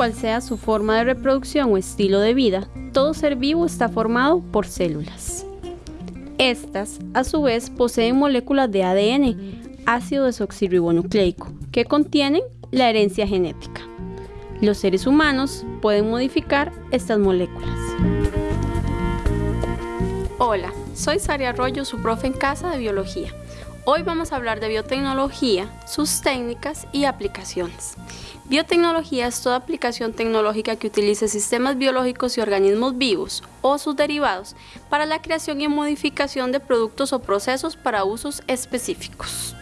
cual sea su forma de reproducción o estilo de vida, todo ser vivo está formado por células. Estas, a su vez, poseen moléculas de ADN, ácido desoxirribonucleico, que contienen la herencia genética. Los seres humanos pueden modificar estas moléculas. Hola, soy Saria Arroyo, su profe en casa de biología. Hoy vamos a hablar de biotecnología, sus técnicas y aplicaciones. Biotecnología es toda aplicación tecnológica que utilice sistemas biológicos y organismos vivos o sus derivados para la creación y modificación de productos o procesos para usos específicos.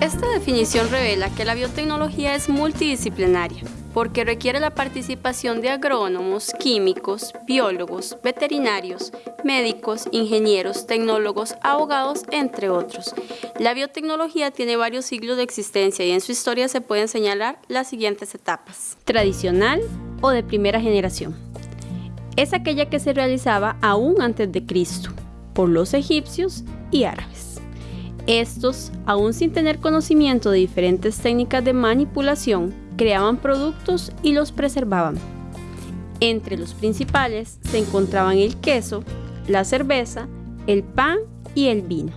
Esta definición revela que la biotecnología es multidisciplinaria porque requiere la participación de agrónomos, químicos, biólogos, veterinarios, médicos, ingenieros, tecnólogos, abogados, entre otros. La biotecnología tiene varios siglos de existencia y en su historia se pueden señalar las siguientes etapas. Tradicional o de primera generación. Es aquella que se realizaba aún antes de Cristo por los egipcios y árabes. Estos, aún sin tener conocimiento de diferentes técnicas de manipulación, creaban productos y los preservaban. Entre los principales se encontraban el queso, la cerveza, el pan y el vino.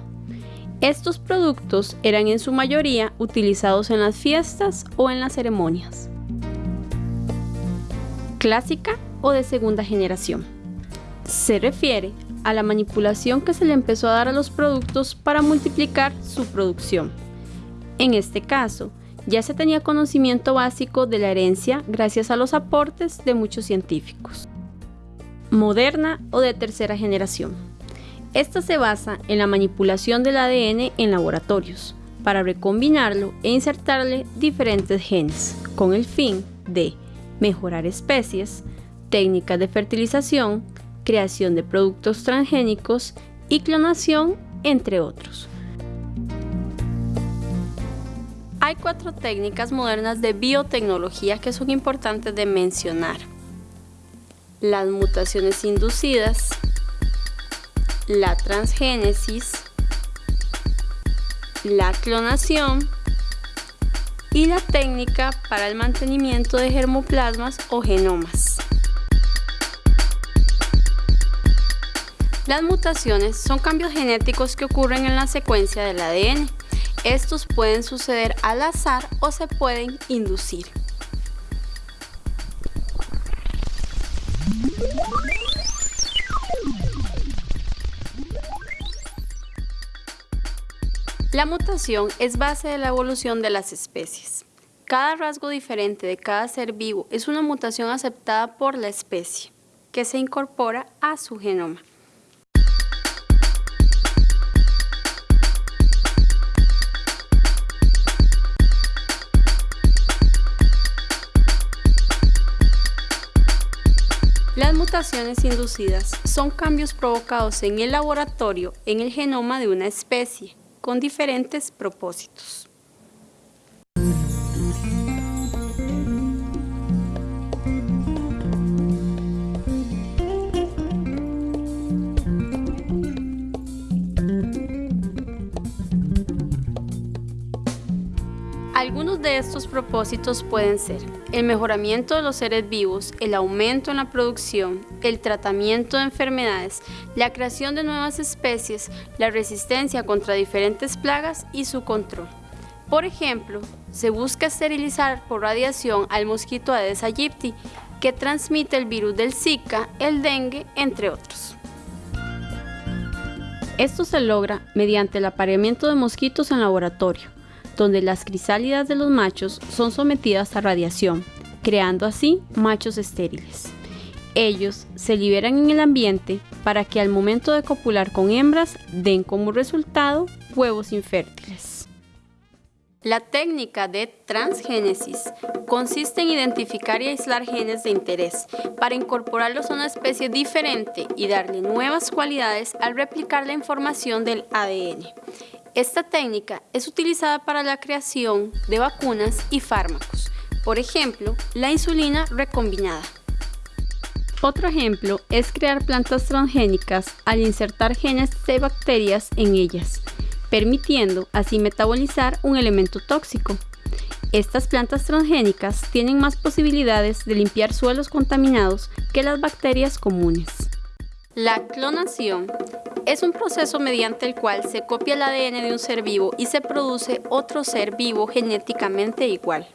Estos productos eran en su mayoría utilizados en las fiestas o en las ceremonias. Clásica o de segunda generación. Se refiere a la manipulación que se le empezó a dar a los productos para multiplicar su producción. En este caso, ya se tenía conocimiento básico de la herencia gracias a los aportes de muchos científicos. Moderna o de tercera generación. Esta se basa en la manipulación del ADN en laboratorios para recombinarlo e insertarle diferentes genes con el fin de mejorar especies, técnicas de fertilización, creación de productos transgénicos y clonación, entre otros. Hay cuatro técnicas modernas de biotecnología que son importantes de mencionar. Las mutaciones inducidas, la transgénesis, la clonación y la técnica para el mantenimiento de germoplasmas o genomas. Las mutaciones son cambios genéticos que ocurren en la secuencia del ADN estos pueden suceder al azar o se pueden inducir. La mutación es base de la evolución de las especies. Cada rasgo diferente de cada ser vivo es una mutación aceptada por la especie, que se incorpora a su genoma. Las mutaciones inducidas son cambios provocados en el laboratorio en el genoma de una especie, con diferentes propósitos. De estos propósitos pueden ser el mejoramiento de los seres vivos, el aumento en la producción, el tratamiento de enfermedades, la creación de nuevas especies, la resistencia contra diferentes plagas y su control. Por ejemplo, se busca esterilizar por radiación al mosquito Aedes aegypti, que transmite el virus del Zika, el dengue, entre otros. Esto se logra mediante el apareamiento de mosquitos en laboratorio donde las crisálidas de los machos son sometidas a radiación, creando así machos estériles. Ellos se liberan en el ambiente para que al momento de copular con hembras den como resultado huevos infértiles. La técnica de transgénesis consiste en identificar y aislar genes de interés para incorporarlos a una especie diferente y darle nuevas cualidades al replicar la información del ADN. Esta técnica es utilizada para la creación de vacunas y fármacos, por ejemplo, la insulina recombinada. Otro ejemplo es crear plantas transgénicas al insertar genes de bacterias en ellas, permitiendo así metabolizar un elemento tóxico. Estas plantas transgénicas tienen más posibilidades de limpiar suelos contaminados que las bacterias comunes. La clonación es un proceso mediante el cual se copia el ADN de un ser vivo y se produce otro ser vivo genéticamente igual.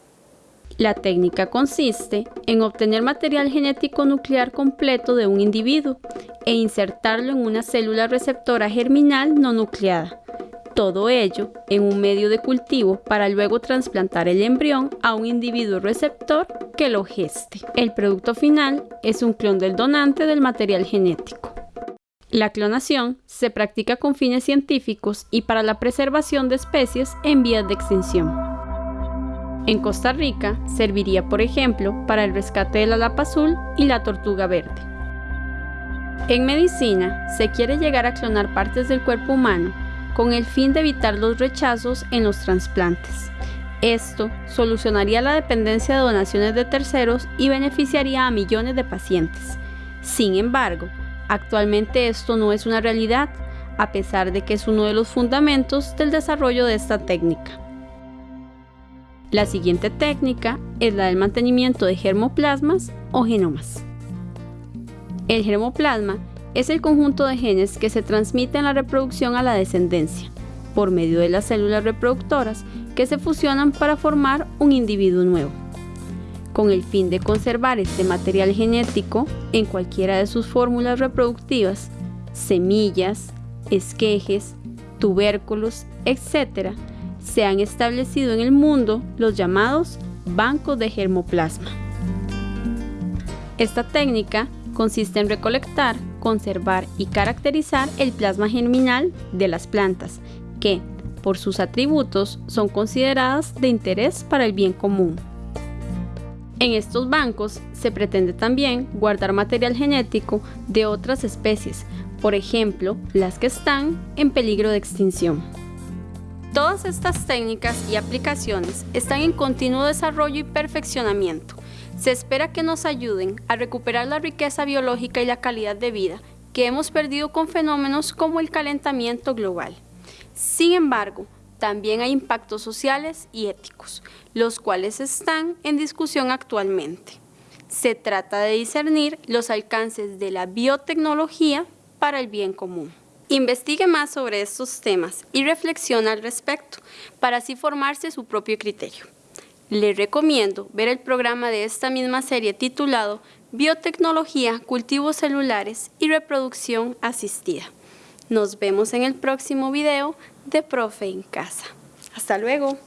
La técnica consiste en obtener material genético nuclear completo de un individuo e insertarlo en una célula receptora germinal no nucleada. Todo ello en un medio de cultivo para luego trasplantar el embrión a un individuo receptor que lo geste. El producto final es un clon del donante del material genético. La clonación se practica con fines científicos y para la preservación de especies en vías de extinción. En Costa Rica serviría, por ejemplo, para el rescate de la lapa azul y la tortuga verde. En medicina, se quiere llegar a clonar partes del cuerpo humano con el fin de evitar los rechazos en los trasplantes. Esto solucionaría la dependencia de donaciones de terceros y beneficiaría a millones de pacientes. Sin embargo, actualmente esto no es una realidad, a pesar de que es uno de los fundamentos del desarrollo de esta técnica. La siguiente técnica es la del mantenimiento de germoplasmas o genomas. El germoplasma es el conjunto de genes que se transmiten la reproducción a la descendencia por medio de las células reproductoras que se fusionan para formar un individuo nuevo. Con el fin de conservar este material genético en cualquiera de sus fórmulas reproductivas, semillas, esquejes, tubérculos, etc., se han establecido en el mundo los llamados bancos de germoplasma. Esta técnica consiste en recolectar, conservar y caracterizar el plasma germinal de las plantas, que, por sus atributos, son consideradas de interés para el bien común. En estos bancos se pretende también guardar material genético de otras especies, por ejemplo, las que están en peligro de extinción. Todas estas técnicas y aplicaciones están en continuo desarrollo y perfeccionamiento. Se espera que nos ayuden a recuperar la riqueza biológica y la calidad de vida que hemos perdido con fenómenos como el calentamiento global. Sin embargo, también hay impactos sociales y éticos, los cuales están en discusión actualmente. Se trata de discernir los alcances de la biotecnología para el bien común. Investigue más sobre estos temas y reflexiona al respecto para así formarse su propio criterio. Le recomiendo ver el programa de esta misma serie titulado Biotecnología, Cultivos Celulares y Reproducción Asistida. Nos vemos en el próximo video de Profe en Casa. Hasta luego.